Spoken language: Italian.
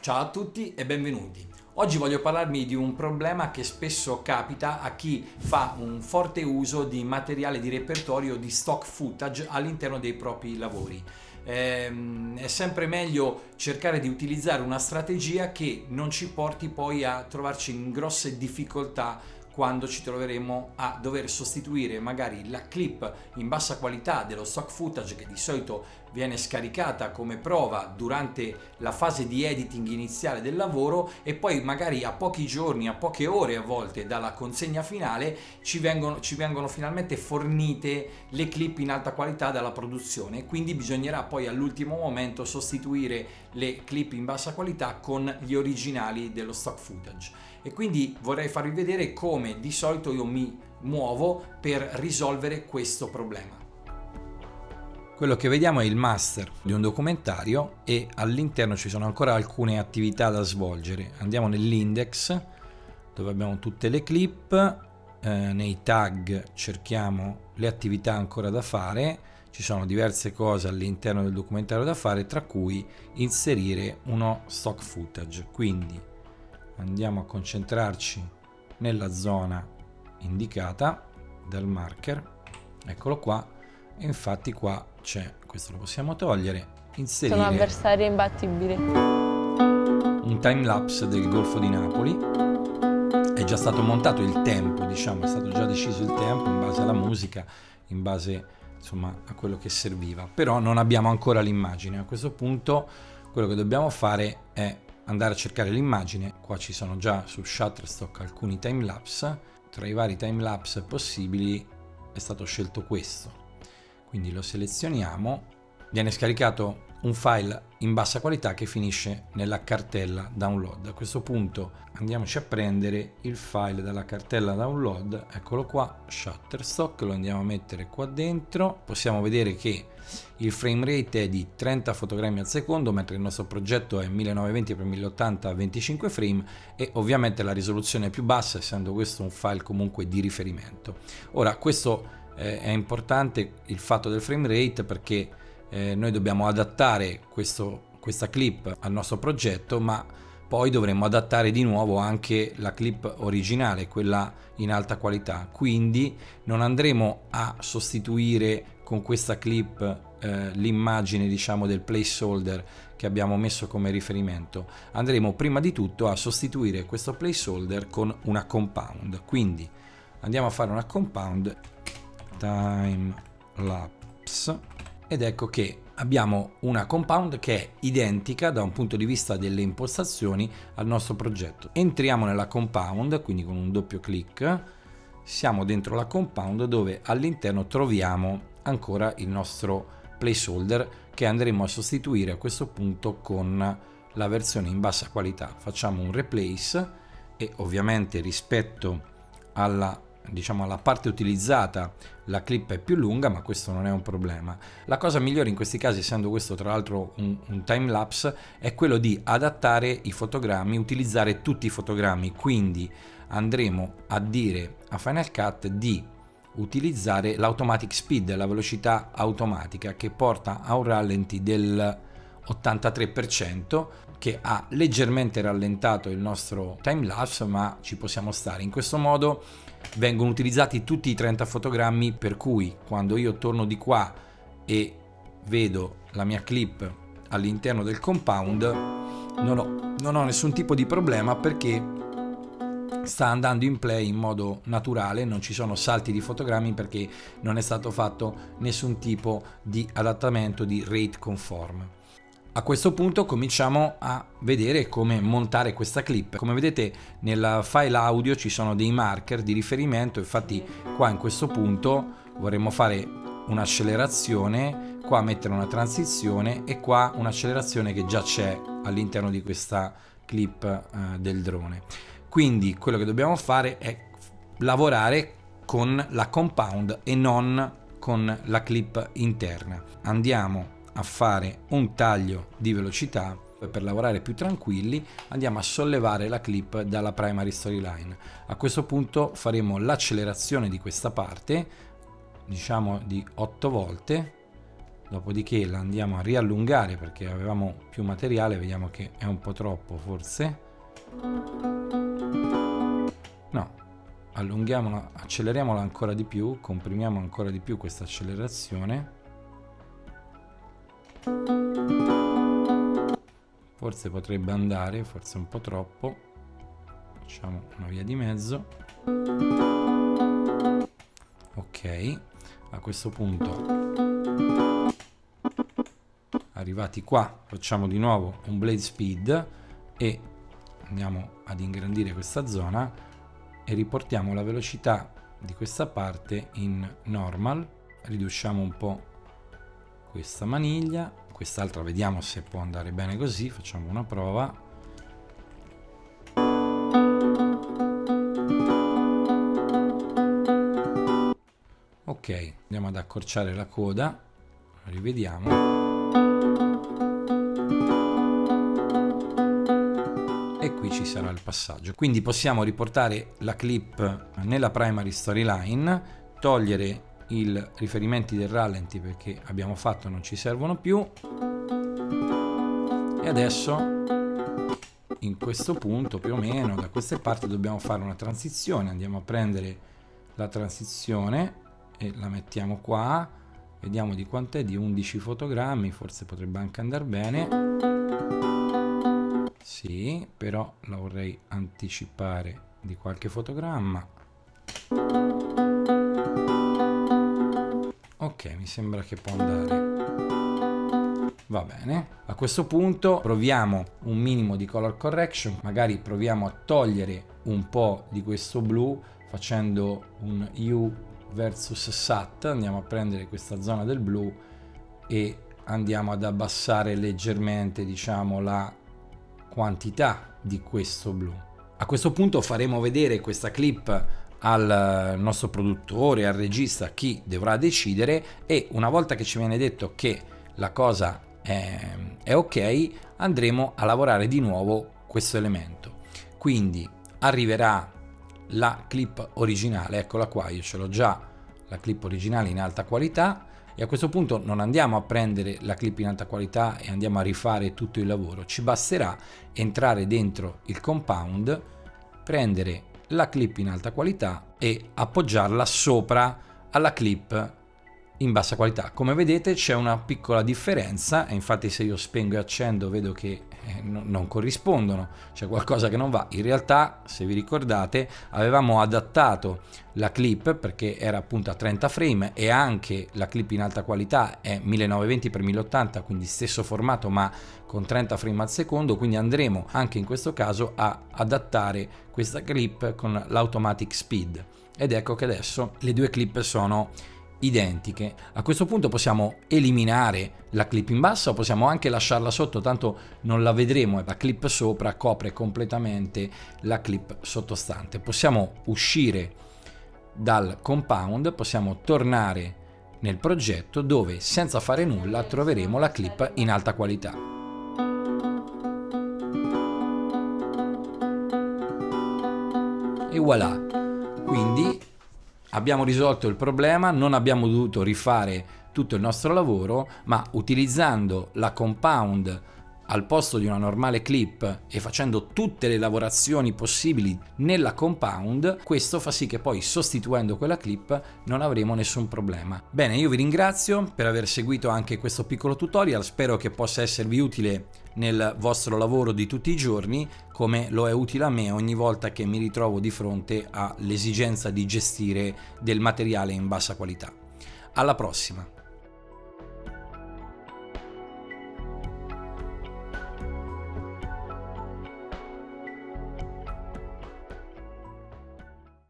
Ciao a tutti e benvenuti. Oggi voglio parlarvi di un problema che spesso capita a chi fa un forte uso di materiale di repertorio di stock footage all'interno dei propri lavori. Ehm, è sempre meglio cercare di utilizzare una strategia che non ci porti poi a trovarci in grosse difficoltà quando ci troveremo a dover sostituire magari la clip in bassa qualità dello stock footage che di solito viene scaricata come prova durante la fase di editing iniziale del lavoro e poi magari a pochi giorni, a poche ore a volte dalla consegna finale ci vengono, ci vengono finalmente fornite le clip in alta qualità dalla produzione quindi bisognerà poi all'ultimo momento sostituire le clip in bassa qualità con gli originali dello stock footage e quindi vorrei farvi vedere come di solito io mi muovo per risolvere questo problema. Quello che vediamo è il master di un documentario e all'interno ci sono ancora alcune attività da svolgere. Andiamo nell'index dove abbiamo tutte le clip, eh, nei tag cerchiamo le attività ancora da fare, ci sono diverse cose all'interno del documentario da fare tra cui inserire uno stock footage. Quindi andiamo a concentrarci nella zona indicata dal marker, eccolo qua, e infatti qua c'è, questo lo possiamo togliere, inserire Sono avversari imbattibili. Un time lapse del Golfo di Napoli. È già stato montato il tempo, diciamo, è stato già deciso il tempo in base alla musica, in base insomma a quello che serviva. Però non abbiamo ancora l'immagine. A questo punto quello che dobbiamo fare è andare a cercare l'immagine. Qua ci sono già su Shutterstock alcuni time lapse. Tra i vari time lapse possibili è stato scelto questo quindi lo selezioniamo, viene scaricato un file in bassa qualità che finisce nella cartella download. A questo punto andiamoci a prendere il file dalla cartella download, eccolo qua, Shutterstock, lo andiamo a mettere qua dentro. Possiamo vedere che il frame rate è di 30 fotogrammi al secondo, mentre il nostro progetto è 1920x1080 a 25 frame e ovviamente la risoluzione è più bassa, essendo questo un file comunque di riferimento. Ora, questo eh, è importante il fatto del frame rate perché eh, noi dobbiamo adattare questo, questa clip al nostro progetto ma poi dovremo adattare di nuovo anche la clip originale, quella in alta qualità. Quindi non andremo a sostituire con questa clip eh, l'immagine diciamo del placeholder che abbiamo messo come riferimento. Andremo prima di tutto a sostituire questo placeholder con una compound. Quindi andiamo a fare una compound time lapse ed ecco che abbiamo una compound che è identica da un punto di vista delle impostazioni al nostro progetto. Entriamo nella compound, quindi con un doppio clic, siamo dentro la compound dove all'interno troviamo ancora il nostro placeholder che andremo a sostituire a questo punto con la versione in bassa qualità. Facciamo un replace e ovviamente rispetto alla diciamo alla parte utilizzata la clip è più lunga ma questo non è un problema. La cosa migliore in questi casi essendo questo tra l'altro un, un time lapse è quello di adattare i fotogrammi utilizzare tutti i fotogrammi. Quindi andremo a dire a Final Cut di utilizzare l'automatic speed la velocità automatica che porta a un rallenti del 83% che ha leggermente rallentato il nostro time lapse ma ci possiamo stare. In questo modo vengono utilizzati tutti i 30 fotogrammi per cui quando io torno di qua e vedo la mia clip all'interno del compound non ho, non ho nessun tipo di problema perché sta andando in play in modo naturale, non ci sono salti di fotogrammi perché non è stato fatto nessun tipo di adattamento di rate conform. A questo punto cominciamo a vedere come montare questa clip. Come vedete nel file audio ci sono dei marker di riferimento, infatti qua in questo punto vorremmo fare un'accelerazione, qua mettere una transizione e qua un'accelerazione che già c'è all'interno di questa clip eh, del drone. Quindi quello che dobbiamo fare è lavorare con la compound e non con la clip interna. Andiamo a fare un taglio di velocità per lavorare più tranquilli andiamo a sollevare la clip dalla primary storyline. A questo punto faremo l'accelerazione di questa parte diciamo di 8 volte dopodiché la andiamo a riallungare perché avevamo più materiale vediamo che è un po' troppo forse. No allunghiamola acceleriamola ancora di più comprimiamo ancora di più questa accelerazione forse potrebbe andare forse un po' troppo. Facciamo una via di mezzo. Ok a questo punto. Arrivati qua facciamo di nuovo un blade speed e andiamo ad ingrandire questa zona e riportiamo la velocità di questa parte in normal. Riduciamo un po' questa maniglia quest'altra vediamo se può andare bene così facciamo una prova. Ok andiamo ad accorciare la coda rivediamo. E qui ci sarà il passaggio. Quindi possiamo riportare la clip nella primary storyline togliere i riferimenti del rallenti perché abbiamo fatto non ci servono più. E adesso in questo punto più o meno da queste parti dobbiamo fare una transizione. Andiamo a prendere la transizione e la mettiamo qua. Vediamo di quant'è di 11 fotogrammi forse potrebbe anche andare bene. Sì però la vorrei anticipare di qualche fotogramma ok mi sembra che può andare. Va bene. A questo punto proviamo un minimo di color correction. Magari proviamo a togliere un po di questo blu facendo un U versus SAT. Andiamo a prendere questa zona del blu e andiamo ad abbassare leggermente diciamo la quantità di questo blu. A questo punto faremo vedere questa clip al nostro produttore, al regista, chi dovrà decidere e una volta che ci viene detto che la cosa è, è ok, andremo a lavorare di nuovo questo elemento. Quindi arriverà la clip originale, eccola qua, io ce l'ho già la clip originale in alta qualità e a questo punto non andiamo a prendere la clip in alta qualità e andiamo a rifare tutto il lavoro, ci basterà entrare dentro il compound, prendere la clip in alta qualità e appoggiarla sopra alla clip in bassa qualità. Come vedete c'è una piccola differenza infatti se io spengo e accendo vedo che non corrispondono, c'è qualcosa che non va. In realtà, se vi ricordate, avevamo adattato la clip perché era appunto a 30 frame e anche la clip in alta qualità è 1920x1080, quindi stesso formato ma con 30 frame al secondo, quindi andremo anche in questo caso a adattare questa clip con l'automatic speed. Ed ecco che adesso le due clip sono identiche. A questo punto possiamo eliminare la clip in basso possiamo anche lasciarla sotto, tanto non la vedremo e la clip sopra copre completamente la clip sottostante. Possiamo uscire dal compound, possiamo tornare nel progetto dove senza fare nulla troveremo la clip in alta qualità. E voilà! Quindi abbiamo risolto il problema, non abbiamo dovuto rifare tutto il nostro lavoro, ma utilizzando la compound al posto di una normale clip e facendo tutte le lavorazioni possibili nella compound, questo fa sì che poi sostituendo quella clip non avremo nessun problema. Bene, io vi ringrazio per aver seguito anche questo piccolo tutorial, spero che possa esservi utile nel vostro lavoro di tutti i giorni, come lo è utile a me ogni volta che mi ritrovo di fronte all'esigenza di gestire del materiale in bassa qualità. Alla prossima!